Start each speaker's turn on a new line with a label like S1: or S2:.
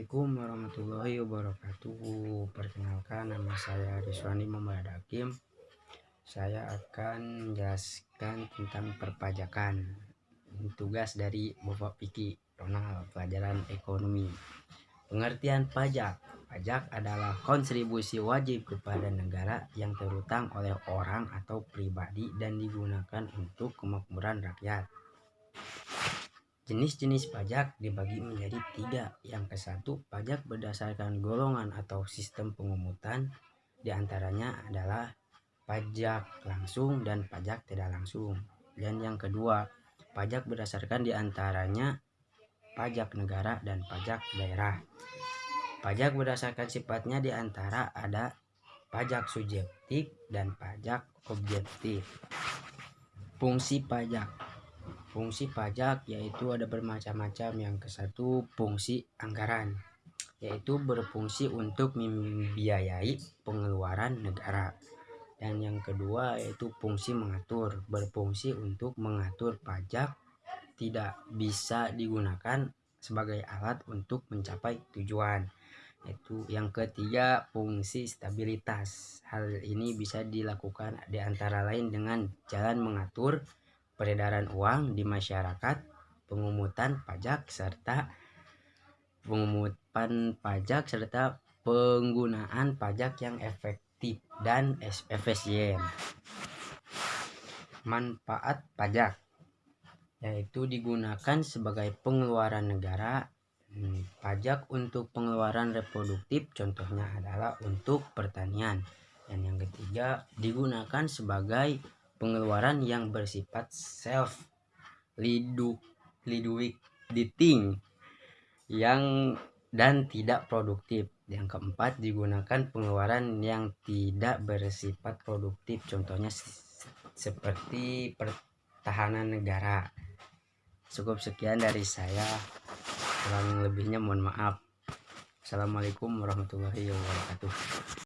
S1: Assalamualaikum warahmatullahi wabarakatuh. Perkenalkan nama saya Rizwani Muhammad Hakim. Saya akan menjelaskan tentang perpajakan. Tugas dari Bapak Piki Ronald Pelajaran Ekonomi. Pengertian pajak. Pajak adalah kontribusi wajib kepada negara yang terutang oleh orang atau pribadi dan digunakan untuk kemakmuran rakyat Jenis-jenis pajak dibagi menjadi tiga. Yang ke satu, pajak berdasarkan golongan atau sistem pengumutan. Di antaranya adalah pajak langsung dan pajak tidak langsung. Dan yang kedua, pajak berdasarkan di antaranya pajak negara dan pajak daerah. Pajak berdasarkan sifatnya di antara ada pajak subjektif dan pajak objektif. Fungsi pajak Fungsi pajak yaitu ada bermacam-macam. Yang ke satu fungsi anggaran yaitu berfungsi untuk membiayai pengeluaran negara. Dan yang kedua yaitu fungsi mengatur, berfungsi untuk mengatur pajak tidak bisa digunakan sebagai alat untuk mencapai tujuan. Itu yang ketiga fungsi stabilitas. Hal ini bisa dilakukan di antara lain dengan jalan mengatur peredaran uang di masyarakat, pengumutan pajak serta pengumutan pajak serta penggunaan pajak yang efektif dan efisien. Manfaat pajak yaitu digunakan sebagai pengeluaran negara hmm, pajak untuk pengeluaran reproduktif contohnya adalah untuk pertanian dan yang ketiga digunakan sebagai pengeluaran yang bersifat self leading yang dan tidak produktif. Yang keempat digunakan pengeluaran yang tidak bersifat produktif contohnya seperti pertahanan negara. Cukup sekian dari saya. Kurang lebihnya mohon maaf. Assalamualaikum warahmatullahi wabarakatuh.